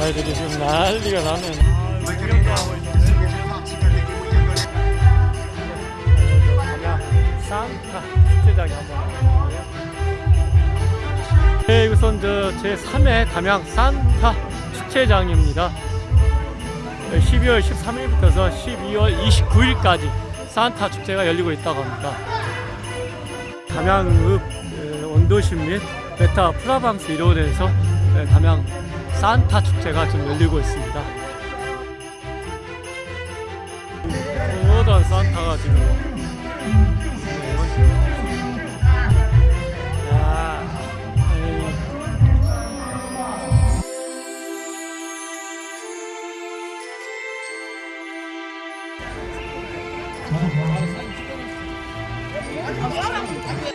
아이들이 지금 난리가 나네. 산타 축제장에 한번. 네, 우선 저 제 3회 담양 산타 축제장입니다. 12월 13일부터 12월 29일까지 산타 축제가 열리고 있다고 합니다. 담양읍 에, 원도심 및 베타 프라방스 일원에서 에, 담양 산타 축제가 지금 열리고 있습니다. 모든 산타가 지금 에이.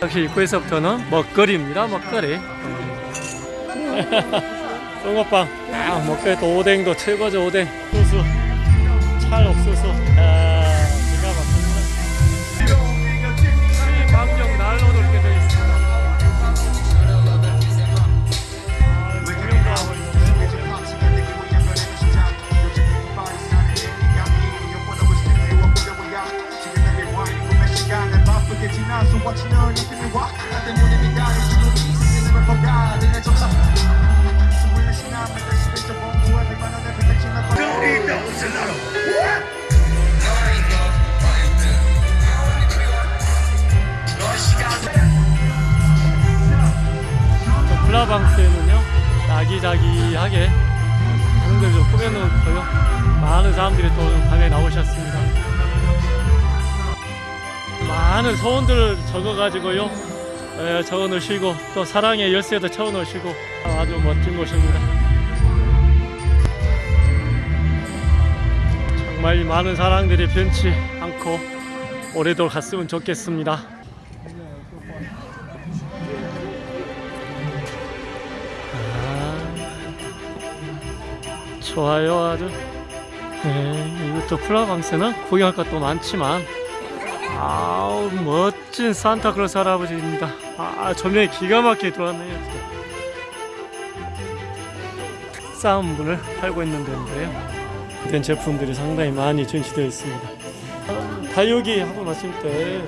역시 입구에서부터는 먹거리입니다. 먹거리. 붕어빵. 아, 또 오뎅도 최고죠. 오뎅. 소스. 찰 옥수수. 아, 기가 막힙니다. 이 방정 난로도 이렇게 되어 있습니다. 아, 구경도 하고 있는데. 또 아기자기하게 하는 걸좀 꾸며놓고요. 많은 사람들이 또 밤에 나오셨습니다. 많은 소원들을 적어가지고요. 에, 적어놓으시고 또 사랑의 열쇠도 채워놓으시고 아주 멋진 곳입니다. 정말 많은 사랑들이 변치 않고 오래도록 갔으면 좋겠습니다 좋아요 아주. 네, 이것도 플라방스는 구경할 것도 많지만 아우 멋진 산타클로스 할아버지입니다. 아 조명이 기가 막히게 들어왔네요. 진짜. 특산물을 팔고 있는 데인데요. 된 제품들이 상당히 많이 전시되어 있습니다. 다육이 하고 마실 때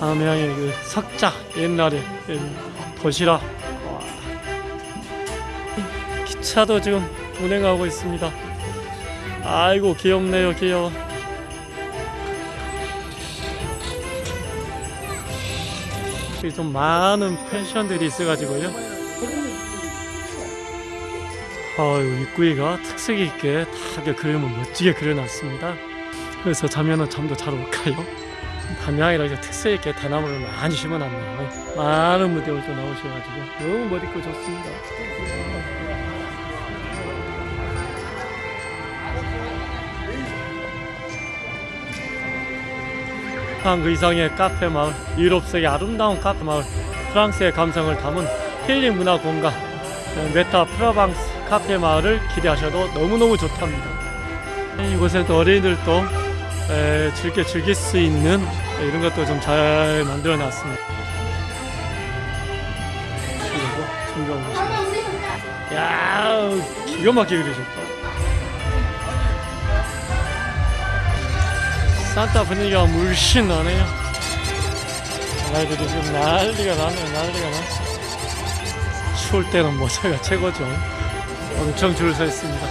담양의 그 석자 옛날에 그 도시락 차도 지금 운행하고 있습니다. 아이고 귀엽네요 귀여워. 좀 많은 펜션들이 있어가지고요. 아유 입구이가 특색 있게 다 이렇게 그림을 멋지게 그려놨습니다. 그래서 자면은 잠도 잘 올까요? 담양이라 이제 특색 있게 대나무를 많이 심어놨네요. 많은 무대들도 나오셔가지고 너무 멋있고 좋습니다 한 그 이상의 카페 마을 유럽식의 아름다운 카페 마을 프랑스의 감성을 담은 힐링 문화 공간 어, 메타 프로방스 카페 마을을 기대하셔도 너무너무 좋답니다. 이곳에도 어린이들도 에, 즐겨 즐길 수 있는 이런 것도 좀 잘 만들어 놨습니다. 그리고 야 기가 막히게 그리셨다 산타 분위기가 물씬 나네요. 아이들이 지금 난리가 나네요. 난리가 나. 추울 때는 모자가 최고죠. 엄청 줄 서 있습니다.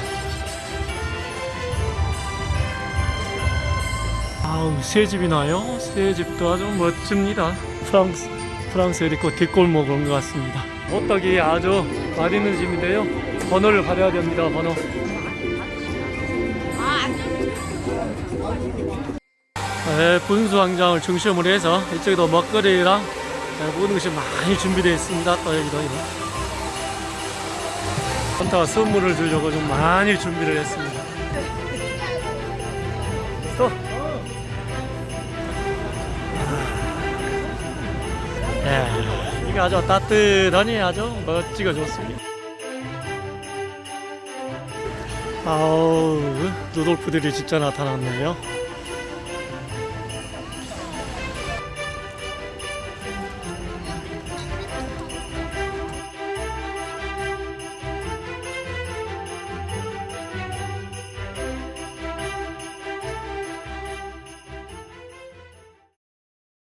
아우 새 집이 나요. 새 집도 아주 멋집니다. 프랑스 프랑스에 있고 뒷골목 온것 같습니다. 호떡이 아주 맛있는 집인데요. 번호를 받아야 됩니다. 번호. 네, 분수광장을 중심으로 해서 이쪽에도 먹거리랑 네, 모든 것이 많이 준비되어 있습니다. 또 여기도. 산타가 선물을 주려고 좀 많이 준비를 했습니다. 또. 네, 이게 아주 따뜻하니 아주 멋지고 좋습니다. 아우, 루돌프들이 진짜 나타났네요.